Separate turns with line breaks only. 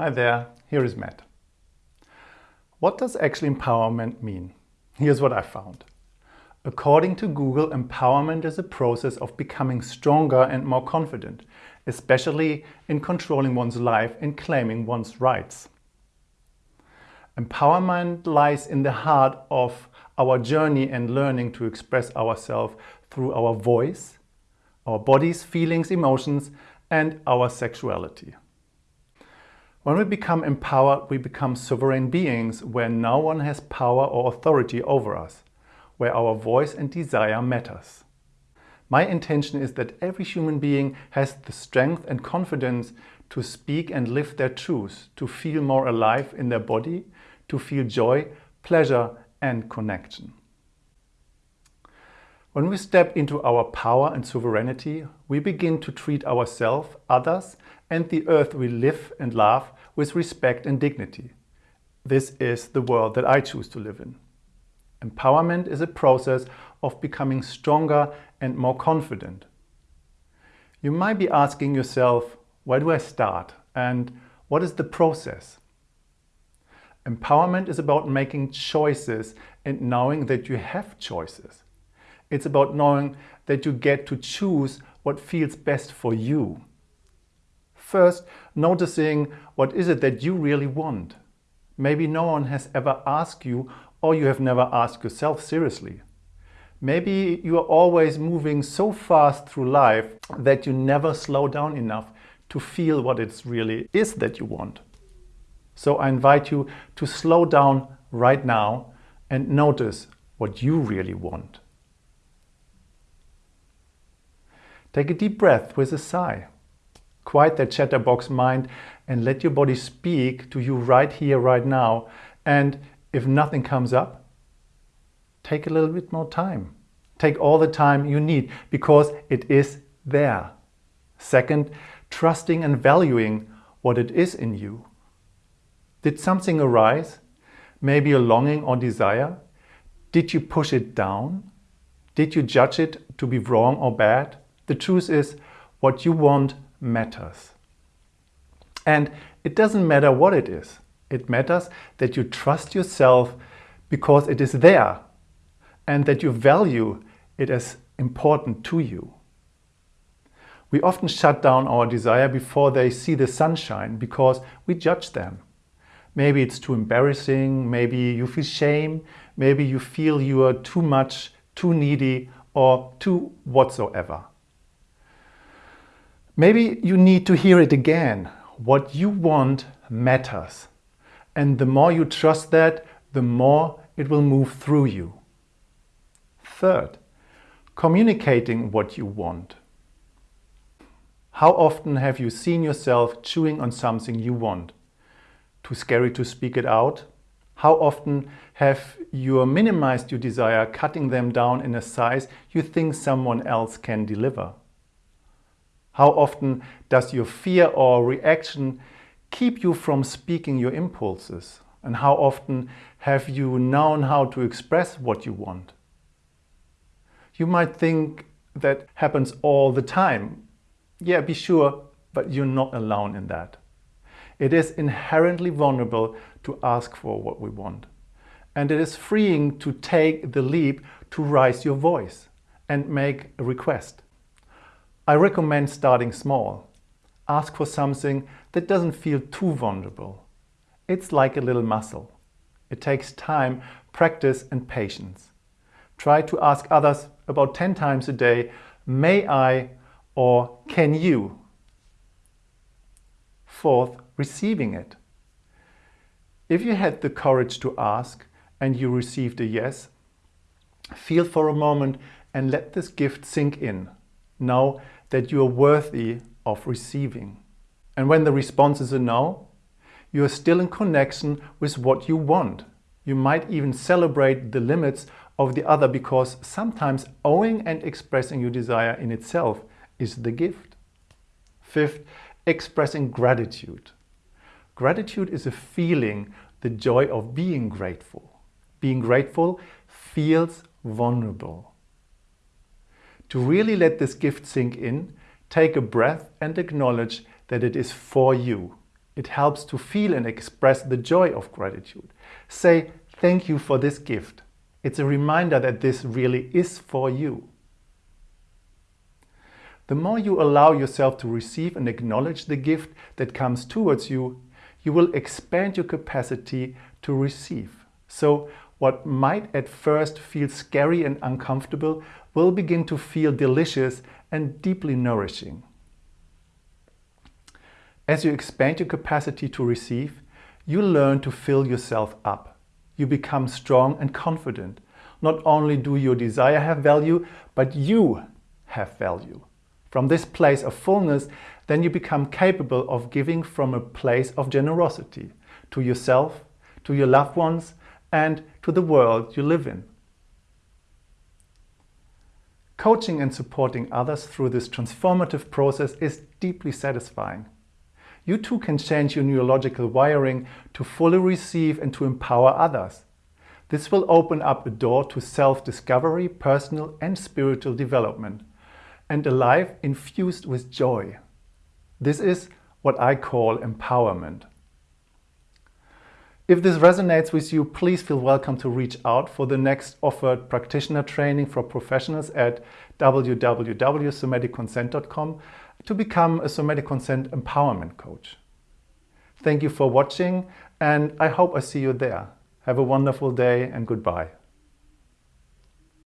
Hi there, here is Matt. What does actually empowerment mean? Here's what I found. According to Google, empowerment is a process of becoming stronger and more confident, especially in controlling one's life and claiming one's rights. Empowerment lies in the heart of our journey and learning to express ourselves through our voice, our bodies, feelings, emotions, and our sexuality. When we become empowered, we become sovereign beings where no one has power or authority over us, where our voice and desire matters. My intention is that every human being has the strength and confidence to speak and live their truth, to feel more alive in their body, to feel joy, pleasure and connection. When we step into our power and sovereignty, we begin to treat ourselves, others and the earth we live and love with respect and dignity. This is the world that I choose to live in. Empowerment is a process of becoming stronger and more confident. You might be asking yourself, where do I start and what is the process? Empowerment is about making choices and knowing that you have choices. It's about knowing that you get to choose what feels best for you. First, noticing what is it that you really want. Maybe no one has ever asked you or you have never asked yourself seriously. Maybe you are always moving so fast through life that you never slow down enough to feel what it really is that you want. So I invite you to slow down right now and notice what you really want. Take a deep breath with a sigh. Quiet that chatterbox mind and let your body speak to you right here, right now. And if nothing comes up, take a little bit more time. Take all the time you need because it is there. Second, trusting and valuing what it is in you. Did something arise? Maybe a longing or desire? Did you push it down? Did you judge it to be wrong or bad? The truth is, what you want matters. And it doesn't matter what it is. It matters that you trust yourself because it is there and that you value it as important to you. We often shut down our desire before they see the sunshine because we judge them. Maybe it's too embarrassing, maybe you feel shame, maybe you feel you are too much, too needy or too whatsoever. Maybe you need to hear it again. What you want matters. And the more you trust that, the more it will move through you. Third, communicating what you want. How often have you seen yourself chewing on something you want? Too scary to speak it out? How often have you minimized your desire, cutting them down in a size you think someone else can deliver? How often does your fear or reaction keep you from speaking your impulses? And how often have you known how to express what you want? You might think that happens all the time. Yeah, be sure, but you're not alone in that. It is inherently vulnerable to ask for what we want. And it is freeing to take the leap to raise your voice and make a request. I recommend starting small. Ask for something that doesn't feel too vulnerable. It's like a little muscle. It takes time, practice and patience. Try to ask others about 10 times a day, may I or can you? Fourth, receiving it. If you had the courage to ask and you received a yes, feel for a moment and let this gift sink in. Know that you are worthy of receiving. And when the response is a no, you are still in connection with what you want. You might even celebrate the limits of the other because sometimes owing and expressing your desire in itself is the gift. Fifth, expressing gratitude. Gratitude is a feeling, the joy of being grateful. Being grateful feels vulnerable. To really let this gift sink in, take a breath and acknowledge that it is for you. It helps to feel and express the joy of gratitude. Say, thank you for this gift. It's a reminder that this really is for you. The more you allow yourself to receive and acknowledge the gift that comes towards you, you will expand your capacity to receive. So what might at first feel scary and uncomfortable will begin to feel delicious and deeply nourishing. As you expand your capacity to receive, you learn to fill yourself up. You become strong and confident. Not only do your desire have value, but you have value. From this place of fullness, then you become capable of giving from a place of generosity to yourself, to your loved ones, and to the world you live in. Coaching and supporting others through this transformative process is deeply satisfying. You too can change your neurological wiring to fully receive and to empower others. This will open up a door to self-discovery, personal and spiritual development, and a life infused with joy. This is what I call empowerment. If this resonates with you, please feel welcome to reach out for the next offered practitioner training for professionals at www.somaticconsent.com to become a somatic consent empowerment coach. Thank you for watching and I hope I see you there. Have a wonderful day and goodbye.